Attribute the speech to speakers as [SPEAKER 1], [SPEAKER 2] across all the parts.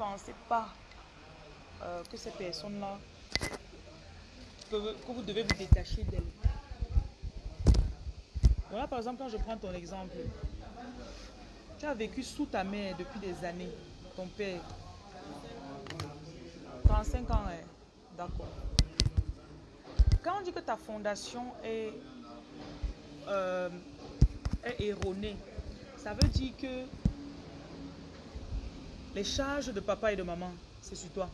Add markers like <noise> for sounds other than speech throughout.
[SPEAKER 1] pensez pas euh, que ces personnes-là, que, vous devez vous détacher d'elles. Voilà, par exemple, quand je prends ton exemple, tu as vécu sous ta mère depuis des années, ton père. 35 ans, hein? d'accord. Quand on dit que ta fondation est, euh, est erronée, ça veut dire que les charges de papa et de maman, c'est sur toi.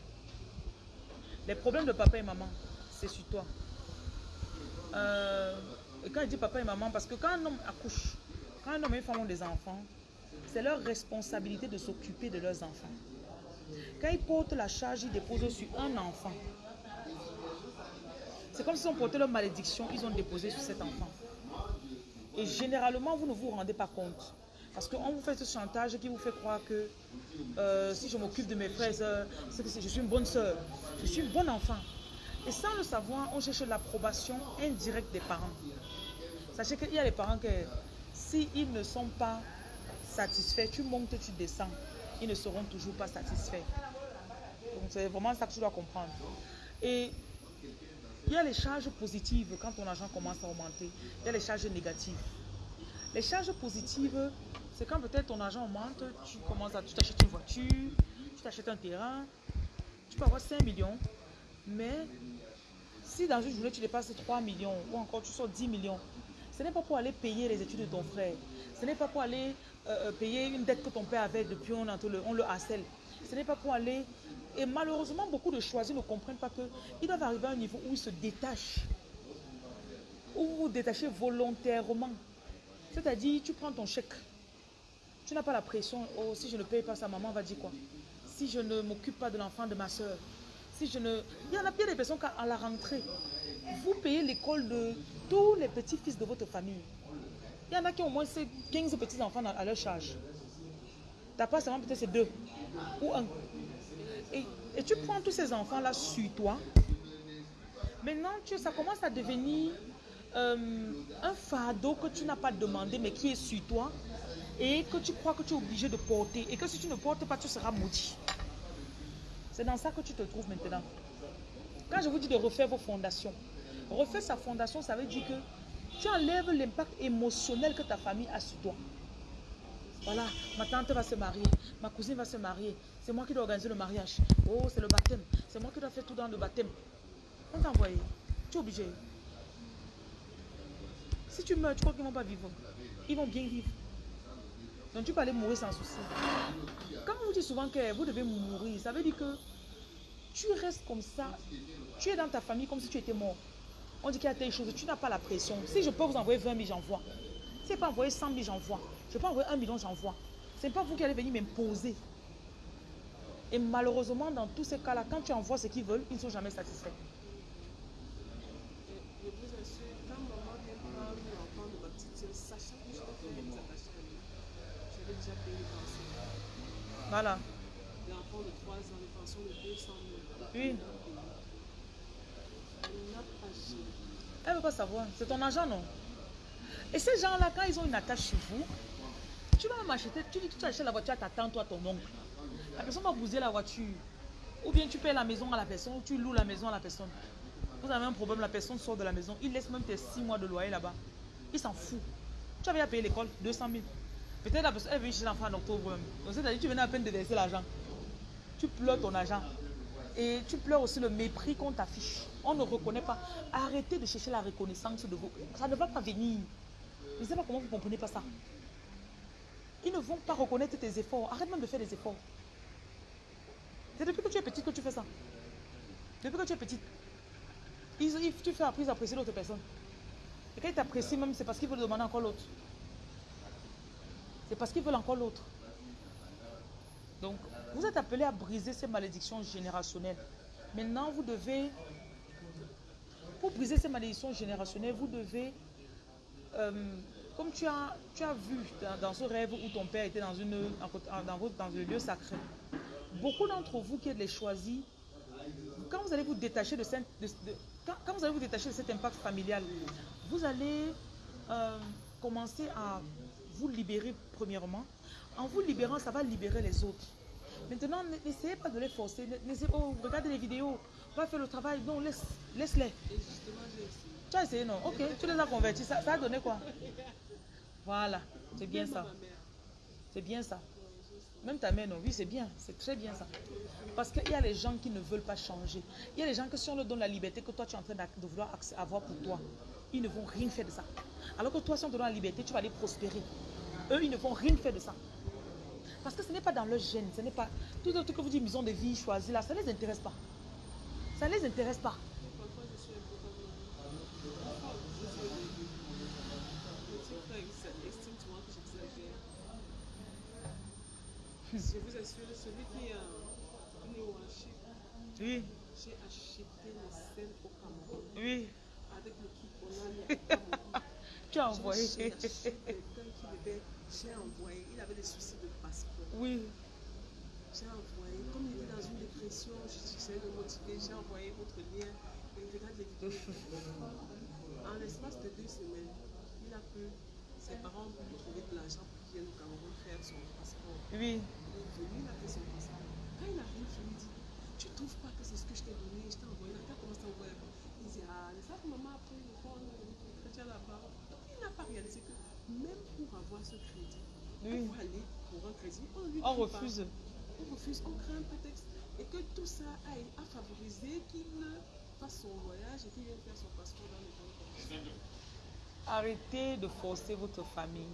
[SPEAKER 1] Les problèmes de papa et maman, c'est sur toi. Euh, et quand je dis papa et maman, parce que quand un homme accouche, quand un homme et une femme ont des enfants, c'est leur responsabilité de s'occuper de leurs enfants. Quand ils portent la charge, ils déposent sur un enfant. C'est comme si on portait leur malédiction, ils ont déposé sur cet enfant. Et généralement, vous ne vous rendez pas compte. Parce qu'on vous fait ce chantage qui vous fait croire que euh, si je m'occupe de mes frères, je suis une bonne soeur, je suis une bonne enfant. Et sans le savoir, on cherche l'approbation indirecte des parents. Sachez qu'il y a des parents que s'ils ne sont pas satisfaits, tu montes, tu descends, ils ne seront toujours pas satisfaits. Donc c'est vraiment ça que tu dois comprendre. Et il y a les charges positives quand ton argent commence à augmenter. Il y a les charges négatives. Les charges positives, c'est quand peut-être ton argent augmente, tu commences à, tu t'achètes une voiture, tu t'achètes un terrain, tu peux avoir 5 millions, mais si dans une journée tu dépasses 3 millions ou encore tu sors 10 millions, ce n'est pas pour aller payer les études de ton frère. Ce n'est pas pour aller euh, euh, payer une dette que ton père avait depuis on, le, on le harcèle. Ce n'est pas pour aller... Et malheureusement, beaucoup de choisis ne comprennent pas qu'ils doivent arriver à un niveau où ils se détachent. Où vous vous détachez volontairement. C'est-à-dire, tu prends ton chèque. Tu n'as pas la pression. Oh, si je ne paye pas ça, maman va dire quoi? Si je ne m'occupe pas de l'enfant de ma soeur. Si je ne... Il y en a bien des personnes qui, à la rentrée, vous payez l'école de tous les petits-fils de votre famille. Il y en a qui ont au moins 15 petits-enfants à leur charge. Ta part seulement peut-être c'est deux ou un. Et, et, tu prends tous ces enfants-là sur toi. Maintenant, tu, ça commence à devenir euh, un fardeau que tu n'as pas demandé, mais qui est sur toi. Et que tu crois que tu es obligé de porter. Et que si tu ne portes pas, tu seras maudit. C'est dans ça que tu te trouves maintenant. Quand je vous dis de refaire vos fondations, refaire sa fondation, ça veut dire que tu enlèves l'impact émotionnel que ta famille a sur toi. Voilà, ma tante va se marier, ma cousine va se marier. C'est moi qui dois organiser le mariage. Oh, c'est le baptême. C'est moi qui dois faire tout dans le baptême. On t'a envoyé. Tu es obligé. Si tu meurs, tu crois qu'ils ne vont pas vivre. Ils vont bien vivre. Donc tu peux aller mourir sans souci. Quand on vous dit souvent que vous devez mourir, ça veut dire que tu restes comme ça. Tu es dans ta famille comme si tu étais mort. On dit qu'il y a telle chose, tu n'as pas la pression. Si je peux vous envoyer 20 000, j'envoie. Si je peux envoyer 100 000, j'envoie. Je peux envoyer 1 million, j'envoie. Ce n'est pas vous qui allez venir m'imposer. Et malheureusement, dans tous ces cas-là, quand tu envoies ce qu'ils veulent, ils ne sont jamais satisfaits.
[SPEAKER 2] Je vous assure, quand maman vient de ma petite que je faire mes attachés à lui, déjà payé le pension.
[SPEAKER 1] Voilà.
[SPEAKER 2] L'enfant de 3 ans, le pension de 200 000.
[SPEAKER 1] Oui.
[SPEAKER 2] Elle n'a pas.
[SPEAKER 1] Elle ne veut pas savoir. C'est ton argent, non? Et ces gens-là, quand ils ont une attache sur vous, tu vas même acheter, tu dis que tu achètes la voiture à ta tante à ton oncle. La personne va bouser la voiture. Ou bien tu payes la maison à la personne, ou tu loues la maison à la personne. Vous avez un problème, la personne sort de la maison, il laisse même tes 6 mois de loyer là-bas. Il s'en fout. Tu avais à payer l'école 200 000. Peut-être la personne est venue chez l'enfant en octobre. Donc c'est-à-dire tu venais à peine de verser l'argent. Tu pleures ton argent. Et tu pleures aussi le mépris qu'on t'affiche. On ne reconnaît pas. Arrêtez de chercher la reconnaissance de vous. Ça ne va pas venir. Je ne sais pas comment vous ne comprenez pas ça. Ils ne vont pas reconnaître tes efforts. Arrête même de faire des efforts. C'est depuis que tu es petite que tu fais ça. Depuis que tu es petite. Tu fais appris à apprécier l'autre personne. Et quand ils t'apprécient même, c'est parce qu'ils veulent demander encore l'autre. C'est parce qu'ils veulent encore l'autre. Donc, vous êtes appelé à briser ces malédictions générationnelles. Maintenant, vous devez, pour briser ces malédictions générationnelles, vous devez, euh, comme tu as, tu as vu dans, ce rêve où ton père était dans, une, dans, votre- dans le lieu sacré, beaucoup d'entre vous qui êtes les choisis, quand vous allez vous détacher de, cette- quand vous allez vous détacher de cet impact familial, vous allez euh, commencer à vous libérer premièrement. En vous libérant, ça va libérer les autres. Maintenant, n'essayez pas de les forcer. Oh, regardez les vidéos. Va faire le travail. Non, laisse, laisse-les. Tu as essayé, non? Ok, tu les as convertis. Ça, ça a donné quoi? Voilà, c'est bien ça. C'est bien ça. Même ta mère, non, oui, c'est bien. C'est très bien ça. Parce qu'il y a les gens qui ne veulent pas changer. Il y a les gens que si on leur donne la liberté que toi tu es en train de vouloir avoir pour toi, ils ne vont rien faire de ça. Alors que toi, si on te donne la liberté, tu vas aller prospérer. Eux, ils ne vont rien faire de ça. Parce que ce n'est pas dans leur gène. Ce n'est pas. Tout le truc que vous dites, maison de vie choisie là, ça ne les intéresse pas. Ça ne les intéresse pas.
[SPEAKER 2] Je euh, vous assure, celui qui a néo-aché,
[SPEAKER 1] Oui,
[SPEAKER 2] j'ai acheté les scènes au Cameroun
[SPEAKER 1] oui.
[SPEAKER 2] Avec le kit à Cameroun.
[SPEAKER 1] Tu as envoyé.
[SPEAKER 2] quelqu'un qui devait. J'ai envoyé. Il avait des soucis de passeport.
[SPEAKER 1] Oui.
[SPEAKER 2] J'ai envoyé. Comme il était dans une dépression, j'essayais de motiver. J'ai envoyé votre lien. Et il regarde les vidéos. <laughs> En l'espace de deux semaines, il a pu. Ses parents ont trouver de l'argent pour qu'il vienne au Cameroun faire son passeport.
[SPEAKER 1] Oui.
[SPEAKER 2] Il est venu, il a fait son passeport. Quand il arrive, je lui dis Tu trouves pas que c'est ce que je t'ai donné? Je t'ai envoyé. Regarde comment c'est envoyé. Il Ah, ça que maman a pris le fond le chrétien là-bas. Donc il n'a pas réalisé que même pour avoir ce crédit,
[SPEAKER 1] Oui.
[SPEAKER 2] pour aller pour un crédit, on lui
[SPEAKER 1] On
[SPEAKER 2] dit pas.
[SPEAKER 1] refuse.
[SPEAKER 2] On refuse, on crée un prétexte. Et que tout ça aille à favoriser qu'il fasse son voyage et qu'il vienne faire son passeport dans les bonnes conditions.
[SPEAKER 1] Arrêtez de forcer votre famille.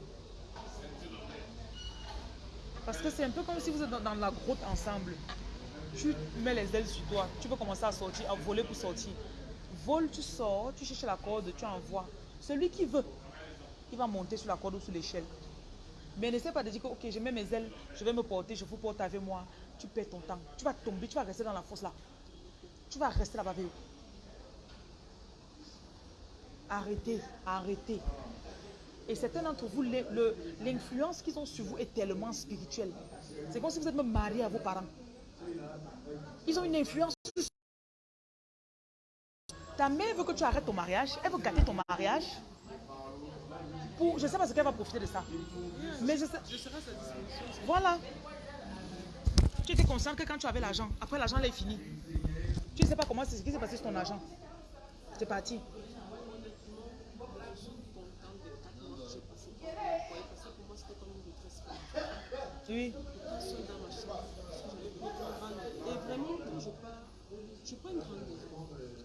[SPEAKER 1] Parce que c'est un peu comme si vous êtes dans, dans la grotte ensemble. Tu mets les ailes sur toi. Tu veux commencer à sortir, à voler pour sortir. Vole, tu sors, tu cherches la corde, tu envoies. Celui qui veut, il va monter sur la corde ou sur l'échelle. Mais n'essaie pas de dire que, ok, je mets mes ailes, je vais me porter, je vous porte avec moi. Tu perds ton temps. Tu vas tomber, tu vas rester dans la fosse là. Tu vas rester là-bas avec eux. Arrêtez, arrêtez. Et certains d'entre vous, l'influence qu'ils ont sur vous est tellement spirituelle. C'est comme si vous êtes même marié à vos parents. Ils ont une influence. Ta mère veut que tu arrêtes ton mariage. Elle veut gâter ton mariage. Pour, je sais pas ce qu'elle va profiter de ça. Mais je sais,
[SPEAKER 2] serai à sa disposition.
[SPEAKER 1] voilà. Tu étais conscient que quand tu avais l'argent, après l'argent là est fini. Tu ne sais pas comment c'est ce qui s'est passé sur ton argent. C'est parti. Oui.
[SPEAKER 2] Et vraiment, je je prends une grande.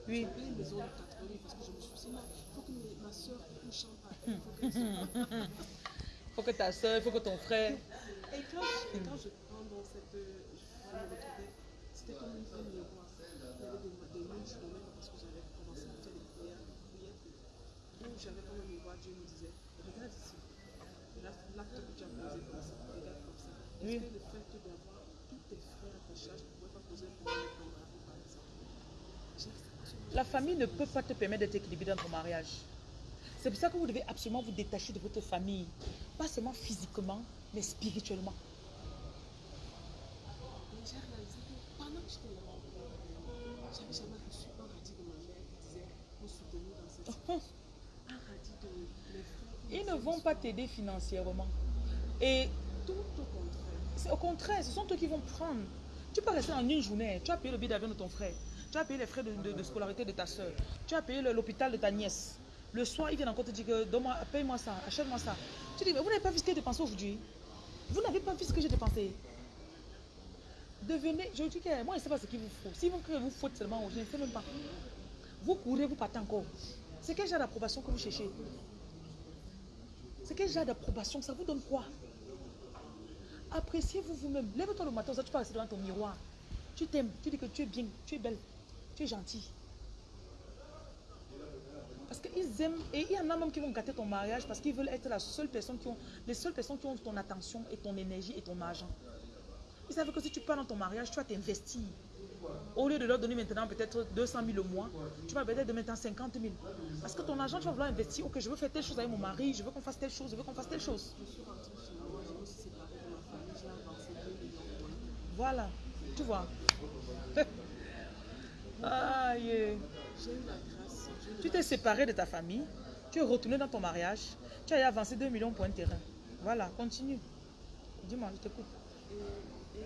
[SPEAKER 1] Oui.
[SPEAKER 2] J'ai appelé une maison de 4 lits parce que je me suis dit, il faut que mes- ma soeur ne chante pas. Il faut qu'elle soit- <laughs>
[SPEAKER 1] faut que ta soeur, il faut que ton frère.
[SPEAKER 2] Et quand, et quand je prends dans cette. Je me retrouvais, c'était comme une femme miroir. Il y avait des, des lunes, je parce que j'avais commencé à faire des prières, où j'avais comme un miroir, Dieu me disait Regarde ici, l'acte que tu as posé comme ça, regarde comme ça. Est-ce que le fait d'avoir tous tes frères à ta charge ne pourrait pas poser un problème avec ton mari, par exemple J'ai accepté.
[SPEAKER 1] La famille ne peut pas te permettre d'être équilibré dans ton mariage. C'est pour ça que vous devez absolument vous détacher de votre famille. Pas seulement physiquement, mais spirituellement.
[SPEAKER 2] J'ai réalisé que pendant que j'étais là, j'avais jamais reçu un radis de ma mère qui disait nous soutenir dans cette situation. Un radis de mes frères. qui
[SPEAKER 1] Ils ne vont pas t'aider financièrement. Et
[SPEAKER 2] Tout au contraire.
[SPEAKER 1] c'est au contraire, ce sont eux qui vont prendre. Tu peux rester en une journée. Tu as payé le billet d'avion de ton frère. Tu as payé les frais de, scolarité de ta soeur. Tu as payé l'hôpital de ta nièce. Le soir, ils viennent encore te dire que paye-moi ça, achète-moi ça. Tu dis, mais vous n'avez pas vu ce que j'ai dépensé aujourd'hui? Vous n'avez pas vu ce que j'ai dépensé. Devenez, je dis que moi, je ne sais pas ce qu'il vous faut. Si vous vous faut seulement, je ne sais même pas. Vous courez, vous partez encore. C'est quel genre d'approbation que vous cherchez? C'est quel genre d'approbation? Ça vous donne quoi? Appréciez-vous vous-même. Lève-toi le matin, ça, tu rester devant ton miroir. Tu t'aimes, tu dis que tu es bien, tu es belle, tu es gentille. Parce qu'ils aiment, et il y en a même qui vont gâter ton mariage parce qu'ils veulent être la seule personne qui ont, les seules personnes qui ont ton attention et ton énergie et ton argent. Ils savent que si tu pars dans ton mariage, tu vas t'investir. Au lieu de leur donner maintenant peut-être 200 000 au mois, tu vas peut-être donner maintenant 50 000. Parce que ton argent, tu vas vouloir investir. Ok, je veux faire telle chose avec mon mari, je veux qu'on fasse telle chose, je veux qu'on fasse telle chose.
[SPEAKER 2] Je suis rentrée chez moi, je me suis séparée de ma famille, j'ai avancé 2 millions de points.
[SPEAKER 1] Voilà, tu vois. <laughs> Aïe.
[SPEAKER 2] Dieu
[SPEAKER 1] Tu t'es séparé de ta famille, tu es retourné dans ton mariage, tu as avancé 2 millions pour un terrain. Voilà, continue. Dis-moi, je t'écoute.
[SPEAKER 2] Et, et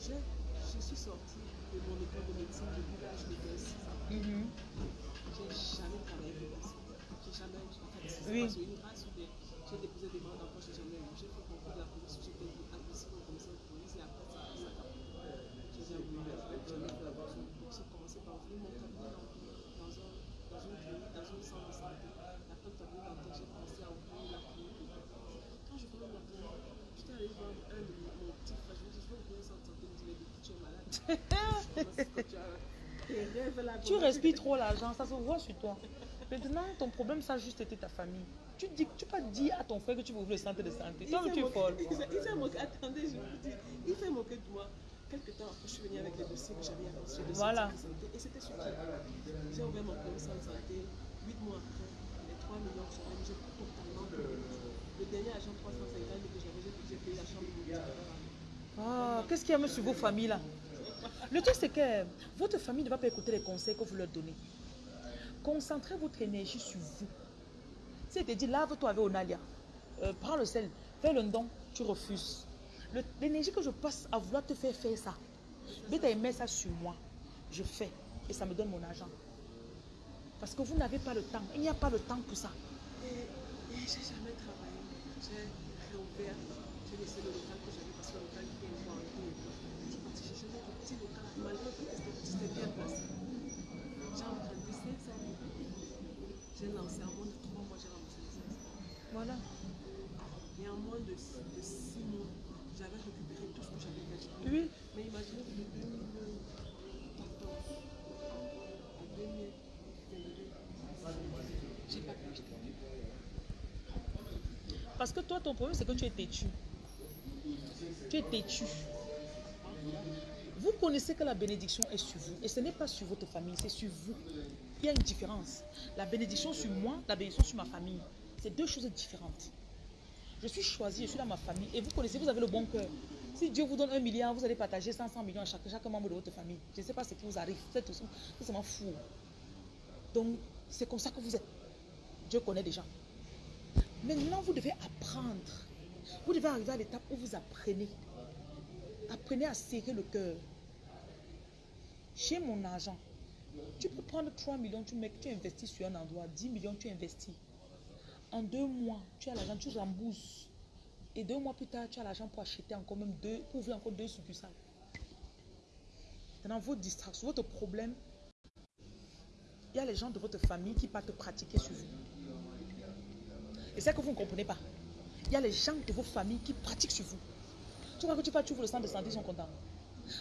[SPEAKER 2] Je, je suis sortie de mon école de médecine depuis l'âge de 6 ans.
[SPEAKER 1] Mhm.
[SPEAKER 2] J'ai jamais travaillé pour personne. J'ai jamais en fait, c'est
[SPEAKER 1] Oui.
[SPEAKER 2] une grâce ou j'ai déposé des demandes d'emploi, j'ai jamais eu. J'ai fait concours de la police, j'ai été Tu
[SPEAKER 1] respires trop l'argent, ça se voit sur toi. Maintenant, ton problème, ça a juste été ta famille. Tu dis, tu pas dire à ton frère que tu veux le centre de santé. Tu es folle.
[SPEAKER 2] Il s'est moqué. Attendez, je vous dis. Il s'est moqué de moi. Quelque temps après, je suis venue avec les dossiers que j'avais le
[SPEAKER 1] Voilà.
[SPEAKER 2] santé. Et c'était qui J'ai ouvert mon centre de santé. Huit mois après, les 3 millions que j'avais, j'ai totalement. Le dernier agent 350 que j'avais, j'ai payé la chambre
[SPEAKER 1] Ah, qu'est-ce qu'il y a même sur vos familles là? Le truc, c'est que votre famille ne va pas écouter les conseils que vous leur donnez. Concentrez votre énergie sur vous. Si elle te dit, lave-toi avec Onalia, euh, prends le sel, fais le don, tu refuses. Le- L'énergie que je passe à vouloir te faire faire ça, mais tu mets ça sur moi, je fais et ça me donne mon argent. Parce que vous n'avez pas le temps. Il n'y a pas le temps pour ça.
[SPEAKER 2] J'ai jamais travaillé. J'ai réouvert. J'ai laissé le local que j'avais parce que le local fois arrêté. Je suis partie chercher notre petit local. Malgré que c'était bien placé. J'ai emprunté 500 000. J'ai lancé en moins de 3 mois, j'ai remboursé les 500
[SPEAKER 1] Voilà.
[SPEAKER 2] Et en moins de 6 mois, j'avais récupéré tout ce que j'avais gagné.
[SPEAKER 1] Oui.
[SPEAKER 2] Mais imaginez que de 2014 à 2022, j'ai pas pu acheter.
[SPEAKER 1] Parce que toi, ton problème, c'est que tu es têtu. Tu es têtu. Vous connaissez que la bénédiction est sur vous. Et ce n'est pas sur votre famille, c'est sur vous. Il y a une différence. La bénédiction sur moi, la bénédiction sur ma famille. C'est deux choses différentes. Je suis choisi, je suis dans ma famille. Et vous connaissez, vous avez le bon cœur. Si Dieu vous donne un milliard, vous allez partager 500 millions à chaque, chaque membre de votre famille. Je ne sais pas ce qui vous arrive. Vous êtes tout simplement fou. Donc, c'est comme ça que vous êtes. Dieu connaît déjà. Maintenant, vous devez apprendre. Vous devez arriver à l'étape où vous apprenez. Apprenez à serrer le cœur. J'ai mon argent. Tu peux prendre 3 millions, tu, mets, tu investis sur un endroit. 10 millions, tu investis. En deux mois, tu as l'argent, tu rembourses. Et deux mois plus tard, tu as l'argent pour acheter encore même deux, pour ouvrir encore deux succursales. Maintenant, vos distractions, votre problème, il y a les gens de votre famille qui partent pratiquer sur vous. Et c'est que vous ne comprenez pas. Il y a les gens de vos familles qui pratiquent sur vous. Tu vois que tu vas, tu ouvres le centre de santé, ils sont contents.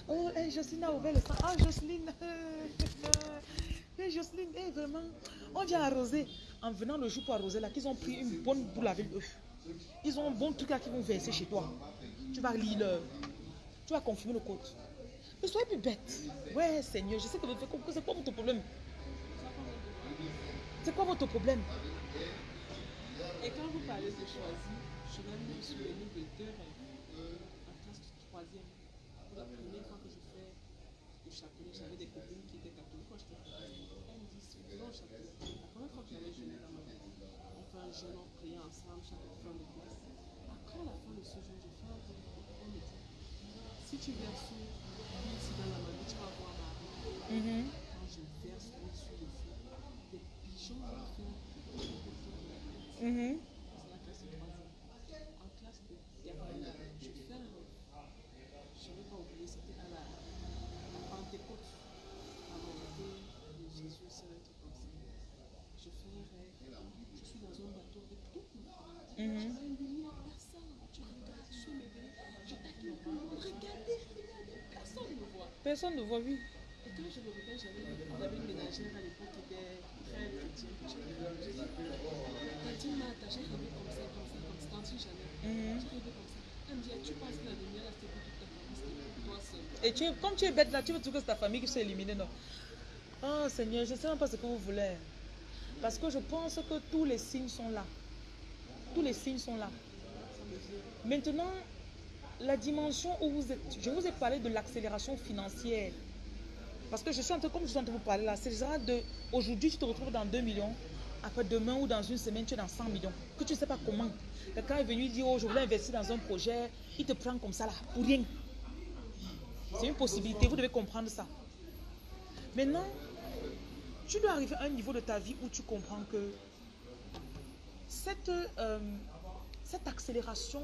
[SPEAKER 1] Oh, hey, Jocelyne a ouvert le centre. Ah, Jocelyne. <laughs> Hey, Jocelyne, hey, vraiment. On vient arroser. En venant le jour pour arroser là, qu'ils ont pris une bonne boule avec eux. Ils ont un bon truc là qu'ils vont verser chez toi. Tu vas lire leur. Tu vas confirmer le code. Mais soyez plus bête. Ouais, Seigneur, je sais que vous faites c'est quoi votre problème? C'est quoi votre problème?
[SPEAKER 2] Et quand vous parlez de choisi, je vais me souvenir de deux rêves en classe troisième. Pour la première fois que je fais le chapelet, j'avais des copines qui étaient catholiques quand j'étais petite. Elles me disent, tu vas au chapelet. La première fois que j'avais jeûné dans ma vie, un jeûne, on prie ensemble chaque fin de classe. Après la fin de ce un. On me dit, si tu verses ici dans la magie, tu vas voir Marie.
[SPEAKER 1] Mhm.
[SPEAKER 2] Quand je verse l'huile sur le feu, des pigeons vont faire
[SPEAKER 1] Mhm.
[SPEAKER 2] c'est la classe de troisième. En classe de terminale, je fais. Je ne vais pas oublier, c'était à la, Pentecôte, de Jésus, c'est un truc comme ça. Je rêve, je suis dans un bateau ma famille.
[SPEAKER 1] Mhm.
[SPEAKER 2] Je vois une lumière, personne. Tu regardes, je suis bébé, je t'accueille. Regardez, regardez, personne ne voit.
[SPEAKER 1] Personne ne voit, oui.
[SPEAKER 2] Et quand je me réveille, j'avais une ménagère à l'époque qui était très que j'avais vue. J'ai dit, Tantine Martha, j'ai rêvé comme ça, comme ça, comme ça, tantine Jeannette.
[SPEAKER 1] Mhm.
[SPEAKER 2] J'ai rêvé comme ça. Elle me dit, Ah, tu penses que la lumière, c'était pour toute ta famille, c'était pour toi seul.
[SPEAKER 1] Et tu es, comme tu es bête là, tu veux toujours que c'est ta famille qui soit éliminée, non? Oh Seigneur, je ne sais même pas ce que vous voulez. Parce que je pense que tous les signes sont là. Tous les signes sont là. Maintenant, la dimension où vous êtes, je vous ai parlé de l'accélération financière. Parce que je suis en train, comme je suis en train de vous parler là, c'est genre de, aujourd'hui tu te retrouves dans 2 millions, après demain ou dans une semaine tu es dans 100 millions, que tu ne sais pas comment. Quelqu'un est venu dire, oh je voulais investir dans un projet, il te prend comme ça là, pour rien. C'est une possibilité, vous devez comprendre ça. Maintenant, tu dois arriver à un niveau de ta vie où tu comprends que cette, euh, cette accélération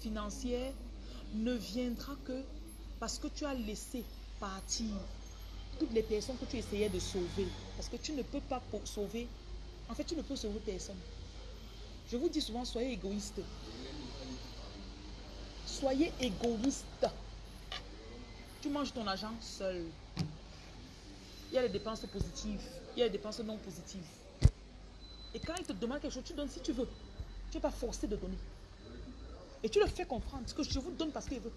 [SPEAKER 1] financière ne viendra que parce que tu as laissé partir toutes les personnes que tu essayais de sauver. Parce que tu ne peux pas sauver. En fait, tu ne peux sauver personne. Je vous dis souvent, soyez égoïste. Soyez égoïste. Tu manges ton argent seul. Il y a les dépenses positives, il y a les dépenses non positives. Et quand il te demande quelque chose, tu donnes si tu veux. Tu n'es pas forcé de donner. Et tu le fais comprendre. Que je vous donne parce qu'il veut.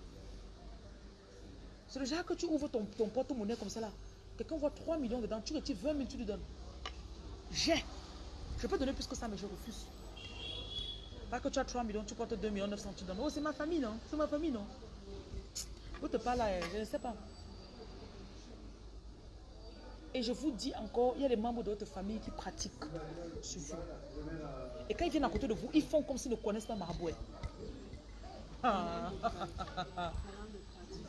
[SPEAKER 1] C'est le genre que tu ouvres ton, ton porte-monnaie comme ça. Quelqu'un voit 3 millions dedans, tu retires 20 000, tu lui donnes. J'ai. Je peux donner plus que ça, mais je refuse. Pas que tu as 3 millions, tu portes 2 millions 900, tu donnes. Oh, c'est ma famille, non? C'est ma famille, non? Vous te parlez, je ne sais pas. Et je vous dis encore, il y a des membres de votre famille qui pratiquent sur vous. Et quand ils viennent à côté de vous, ils font comme s'ils ne connaissent pas Maraboué. Ah.
[SPEAKER 2] Parlant de pratique,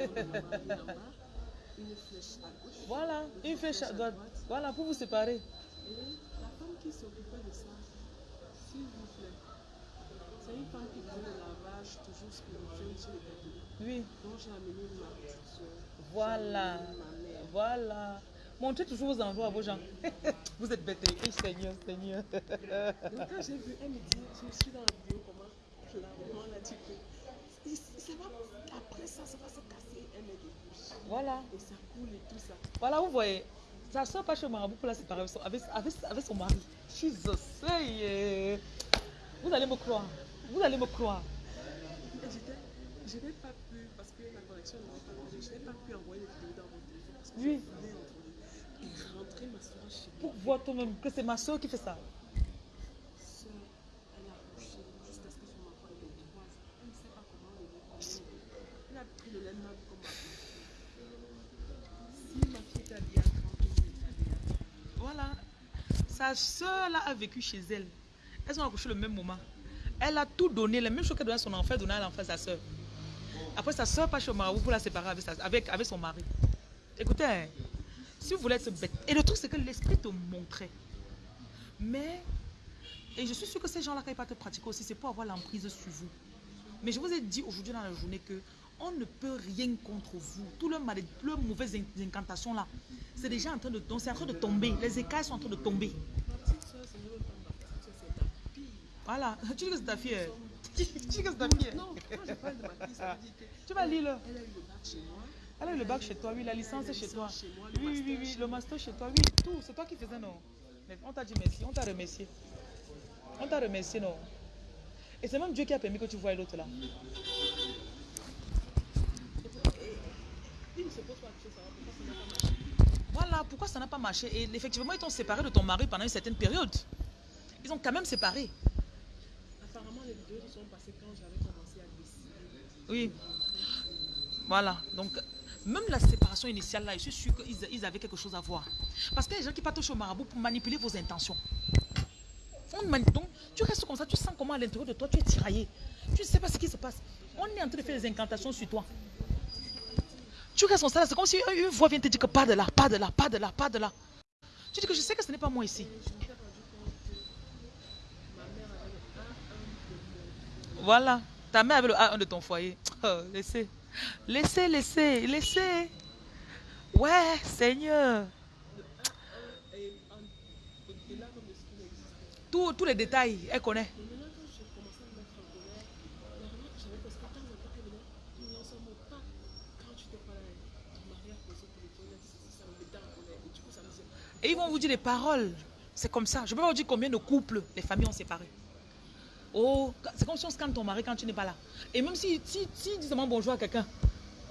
[SPEAKER 2] une flèche à gauche.
[SPEAKER 1] Voilà, une flèche à droite. Voilà, pour vous séparer.
[SPEAKER 2] Et la femme qui s'occupait de ça, s'il vous plaît, c'est une femme qui faisait le lavage toujours spirituel chez les.
[SPEAKER 1] Oui.
[SPEAKER 2] Donc j'ai amené ma petite soeur.
[SPEAKER 1] Voilà.
[SPEAKER 2] Ma mère.
[SPEAKER 1] Voilà. Montrez toujours vos endroits à vos gens. <laughs> vous êtes bêtes. Eh, Seigneur, Seigneur.
[SPEAKER 2] Donc quand j'ai vu, elle me dit, je suis dans la vidéo, comment maman l'a dit que il- ça va, après ça, ça va se
[SPEAKER 1] voilà.
[SPEAKER 2] Et ça coule et tout ça.
[SPEAKER 1] Voilà, vous voyez. Sa soeur pas chez Marabout pour la séparer avec son, avec, avec, avec son mari. Jesus. hey, Vous allez me croire. Vous allez me croire.
[SPEAKER 2] Je n'ai pas pu, parce que la connexion n'avait pas pu, je n'ai pas pu envoyer les vidéos dans mon téléphone parce que
[SPEAKER 1] Oui.
[SPEAKER 2] je voulais envoyer. Et rentrer ma soeur chez moi.
[SPEAKER 1] Pour voir toi-même que c'est ma soeur qui fait ça.
[SPEAKER 2] Soeur, elle a couché jusqu'à ce que son enfant ait les trois ans. Elle ne sait pas comment le lait Elle a pris le lait meuble comme ma fille. Si ma fille est habillée à 30 ans, elle est habillée à 30
[SPEAKER 1] Voilà. Sa soeur là a vécu chez elle. Elles ont accouché le même moment. Elle a tout donné, la même chose qu'elle donnait à son enfant, donnait à l'enfant sa soeur. Après, sa soeur passe au marabout pour la séparer avec, sa- avec, avec son mari. Écoutez, hein, si vous voulez être bête, et le truc c'est que l'esprit te montrait. Mais, et je suis sûre que ces gens-là, quand ils partent pratiquer aussi, c'est pour avoir l'emprise sur vous. Mais je vous ai dit aujourd'hui dans la journée que on ne peut rien contre vous. Tout le mal, le mauvaises in- incantations là, c'est déjà en train de, c'est en train de tomber. Les écailles sont en train de tomber. Voilà. <laughs> Tu dis que c'est ta fille. hein. <laughs> Tu dis que c'est ta fille. hein.
[SPEAKER 2] Non, quand je parle de ma fille, ça veut dire que
[SPEAKER 1] Tu vas lire le.
[SPEAKER 2] elle a eu le bac chez moi.
[SPEAKER 1] Elle a eu le bac chez toi, oui, la licence
[SPEAKER 2] La
[SPEAKER 1] chez toi. Oui, oui, oui, le master chez toi, oui, tout. C'est toi qui faisais, non. Mais on t'a dit merci, on t'a remercié. On t'a remercié, non. Et c'est même Dieu qui a permis que tu voies l'autre là. Voilà pourquoi ça n'a pas marché? Et effectivement, ils t'ont séparé de ton mari pendant une certaine période. Ils ont quand même séparé.
[SPEAKER 2] Apparemment, les vidéos se sont passées quand j'avais commencé à décider.
[SPEAKER 1] Oui. Voilà. Donc, même la séparation initiale, là, je suis sûre qu'ils ils avaient quelque chose à voir. Parce qu'il y a des gens qui partent au marabout pour manipuler vos intentions. Donc, tu restes comme ça, tu sens comment à l'intérieur de toi, tu es tiraillé. Tu ne sais pas ce qui se passe. On est en train de faire des incantations sur toi. Tu restes comme ça, c'est comme si une voix vient te dire que pas de là, pas de là, pas de là, pas de là. Tu dis que je sais que ce n'est pas moi ici.
[SPEAKER 2] Et je me suis rendu compte que ma mère avait le A1 de mon
[SPEAKER 1] Voilà. Ta mère avait le A1 de ton foyer. Oh, laissez. Laissez, laissez, laissez. Ouais, Seigneur. Tous tous les détails, elle connaît.
[SPEAKER 2] Et
[SPEAKER 1] ils vont vous dire des paroles. C'est comme ça. Je peux vous dire combien de couples les familles ont séparé. Oh, c'est comme si on scanne ton mari quand tu n'es pas là. Et même si, si, si seulement bonjour à quelqu'un,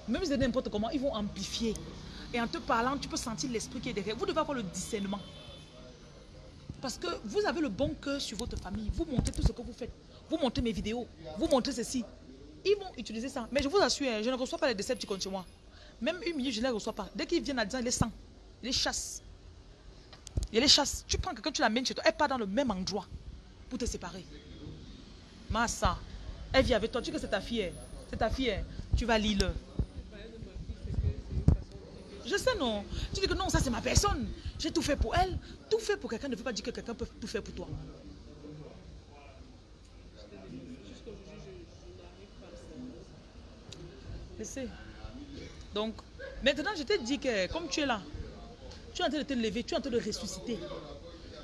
[SPEAKER 1] même si c'est n'importe comment, ils vont amplifier. Et en te parlant, tu peux sentir l'esprit qui est derrière. Vous devez avoir le discernement. Parce que vous avez le bon cœur sur votre famille. Vous montrez tout ce que vous faites. Vous montrez mes vidéos. Vous montrez ceci. Ils vont utiliser ça. Mais je vous assure, hein, je ne reçois pas les déceptions contre moi. Même une minute, je ne les reçois pas. Dès qu'ils viennent à dire, ils les sent. Ils les chassent. Ils les chassent. Tu prends quelqu'un, tu l'amènes chez toi. Elle part dans le même endroit pour te séparer. Massa, elle vit avec toi. Tu sais que c'est ta fille. hein. C'est ta fille. hein. Tu vas lire. Je sais, non. Tu dis que non, ça c'est ma personne. J'ai tout fait pour elle. Tout fait pour quelqu'un ne veut pas dire que quelqu'un peut tout faire pour toi. Je sais. Donc, maintenant, je te dis que comme tu es là, tu es en train de te lever, tu es en train de ressusciter.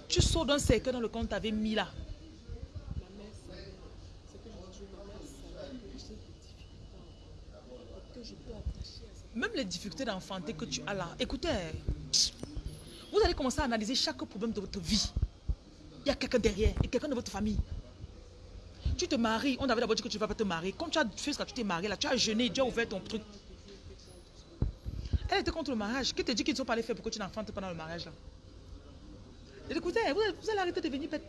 [SPEAKER 1] Tu sors d'un cercle dans lequel on t'avait mis là.
[SPEAKER 2] Ma mère savait, ce que je dis, ma mère savait que j'ai des difficultés et que je peux attacher à ça.
[SPEAKER 1] Même les difficultés d'enfanter que tu as là. Écoutez, vous allez commencer à analyser chaque problème de votre vie. Il y a quelqu'un derrière et quelqu'un de votre famille. Tu te maries, on avait d'abord dit que tu ne vas pas te marier. Quand tu as fait ce que tu t'es marié là, tu as jeûné, Dieu a ouvert ton truc. Elle était contre le mariage. Qui te dit qu'ils ne sont pas allés faire pour que tu n'enfantes pas dans le mariage là? Écoutez, vous allez arrêter de devenir bête.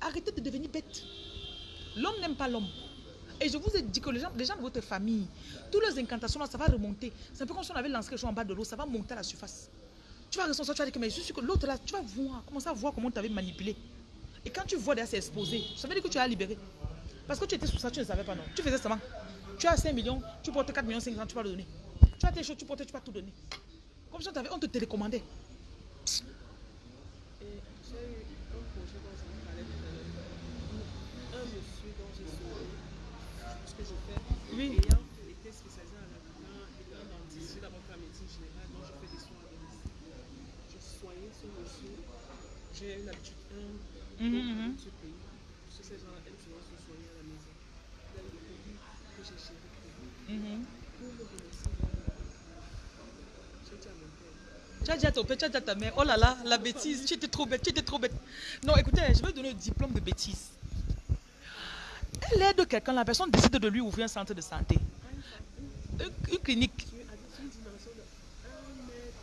[SPEAKER 1] Arrêtez de devenir bête. L'homme n'aime pas l'homme. Et je vous ai dit que les gens, les gens de votre famille, toutes les incantations là, ça va remonter. C'est un peu comme si on avait lancé quelque chose en bas de l'eau, ça va monter à la surface. Tu vas ressentir, tu vas dire que mais je suis que l'autre là, tu vas voir, commencer à voir comment on t'avait manipulé. Et quand tu vois derrière, c'est exposé. Ça veut dire que tu as libéré. Parce que tu étais sous ça, tu ne savais pas, non. Tu faisais seulement. Tu as 5 millions, tu portes 4 millions 500, tu vas le donner. Tu as tes choses, tu portais, tu vas tout donner. Comme si on, on te télécommandait.
[SPEAKER 2] Et j'ai eu un projet dont je vous parlais tout à l'heure. Un monsieur dont j'ai sauvé ce que je fais.
[SPEAKER 1] Oui.
[SPEAKER 2] Ayant été spécialisé en habitant, étant dentiste, j'ai d'abord la médecine générale, donc je fais des soins à domicile. Je soignais ce monsieur. J'ai une habitude, un,
[SPEAKER 1] Mhm,
[SPEAKER 2] donc,
[SPEAKER 1] mhm.
[SPEAKER 2] ce pays. Ces gens-là aiment souvent se soigner à la maison. Là, le produit que j'ai vous.
[SPEAKER 1] Mhm.
[SPEAKER 2] Pour le remercier, j'ai dit à mon père,
[SPEAKER 1] Tu as dit à ton père, tu as dit à ta mère, oh là là, la bêtise, tu étais trop bête, tu étais trop bête. Non, écoutez, je vais donner un diplôme de bêtise. Elle aide quelqu'un, la personne décide de lui ouvrir un centre de santé. Une, une clinique.
[SPEAKER 2] tu as dit une dimension de 1 mètre,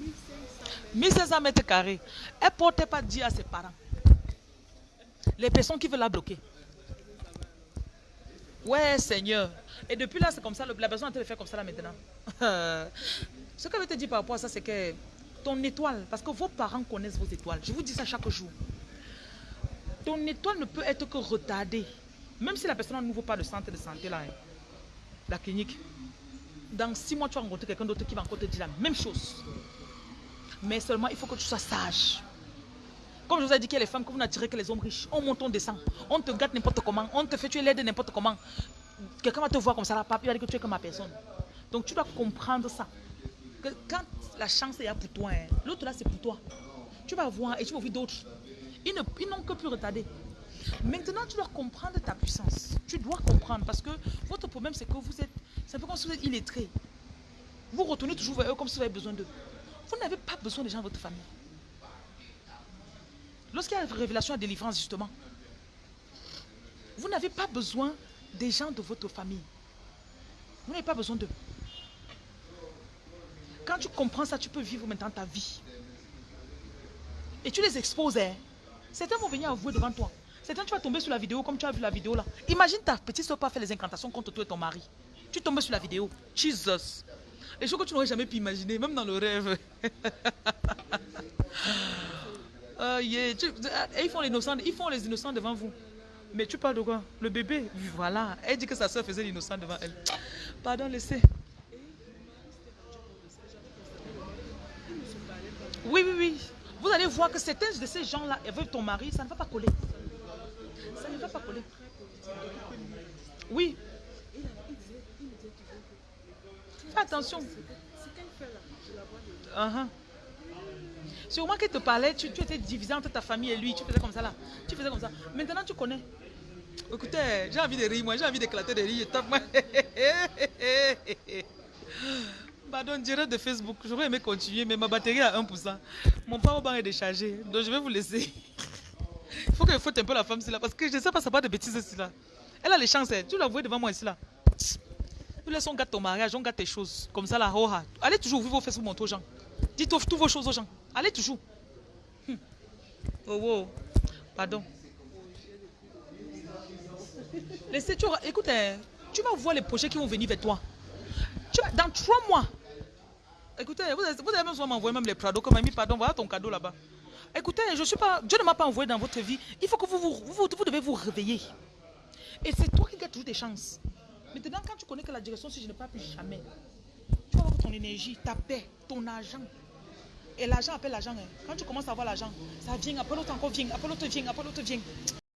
[SPEAKER 2] 1500 mètres.
[SPEAKER 1] 1500 mètres carrés. Elle ne portait pas dire à ses parents. Les personnes qui veulent la bloquer. Ouais, Seigneur. Et depuis là, c'est comme ça. La personne est en train de faire comme ça là maintenant. <laughs> Ce que je vais te dire par rapport à ça, c'est que ton étoile, parce que vos parents connaissent vos étoiles. Je vous dis ça chaque jour. Ton étoile ne peut être que retardée. Même si la personne n'ouvre pas le centre de santé là, hein, la clinique. Dans six mois, tu vas rencontrer quelqu'un d'autre qui va encore te dire la même chose. Mais seulement, il faut que tu sois sage. Comme je vous ai dit a les femmes que vous n'attirez que les hommes riches. On monte, on descend. On te gâte n'importe comment. On te fait tuer l'aide n'importe comment. Quelqu'un va te voir comme ça, là, papi, il va dire que tu es comme ma personne. Donc tu dois comprendre ça. Que quand la chance est là pour toi, hein, l'autre là c'est pour toi. Tu vas voir et tu vas ouvrir d'autres. Ils n'ont que plus retardé. Maintenant, tu dois comprendre ta puissance. Tu dois comprendre parce que votre problème, c'est que vous êtes. C'est un peu comme si vous êtes illettré. Vous retournez toujours vers eux comme si vous avez besoin d'eux. Vous n'avez pas besoin des gens de votre famille. Lorsqu'il y a une révélation et délivrance, justement, vous n'avez pas besoin des gens de votre famille. Vous n'avez pas besoin d'eux. Quand tu comprends ça, tu peux vivre maintenant ta vie. Et tu les exposes. hein. Certains vont venir avouer devant toi. Certains, tu vas tomber sur la vidéo comme tu as vu la vidéo là. Imagine ta petite soeur pas faire les incantations contre toi et ton mari. Tu tombes sur la vidéo. Jesus. Les choses que tu n'aurais jamais pu imaginer, même dans le rêve. <laughs> Ah, et ils font les innocents, ils font les innocents devant vous. Mais tu parles de quoi? Le bébé, voilà. Elle dit que sa soeur faisait l'innocent devant elle. Pardon, laissez. Oui, oui, oui. Vous allez voir que certains de ces gens-là, avec ton mari, ça ne va pas coller. Ça ne va pas coller. Oui. Fais attention.
[SPEAKER 2] De
[SPEAKER 1] Uh-huh. Sûrement qu'elle te parlait, tu, tu étais divisé entre ta famille et lui, tu faisais comme ça là. Tu faisais comme ça. Maintenant tu connais. Écoutez, j'ai envie de rire, moi, j'ai envie d'éclater de rire. Tape, moi. <laughs> Pardon, direct de Facebook, j'aurais aimé continuer, mais ma batterie à 1%. Mon powerbank est déchargé, donc je vais vous laisser. <laughs> Il faut que je faute un peu la femme ici là, parce que je ne sais pas, ça pas de bêtises ici là. Elle a les chances, hein. tu la vois devant moi ici là. Tu laisses on gâte ton mariage, on gâte tes choses. Comme ça là, oh. Allez toujours ouvrir vos fesses pour montrer aux gens. Dites tous vos choses aux gens. Allez toujours. Hum. Oh, oh. Pardon. Laissez, tu, écoute, hein, tu vas voir les projets qui vont venir vers toi. Tu vas- dans trois mois. Écoutez, vous avez, vous avez même m'envoyer même les Prado comme mis pardon, voilà ton cadeau là-bas. Écoutez, je suis pas, Dieu ne m'a pas envoyé dans votre vie. Il faut que vous vous, vous, vous devez vous réveiller. Et c'est toi qui gagnes toujours des chances. Maintenant, quand tu connais que la direction, si je ne parle plus jamais, tu vas avoir ton énergie, ta paix, ton argent. Et l'argent appelle l'argent. hein. Quand tu commences à avoir l'argent, ça vient, après l'autre encore vient, après l'autre vient, après l'autre vient.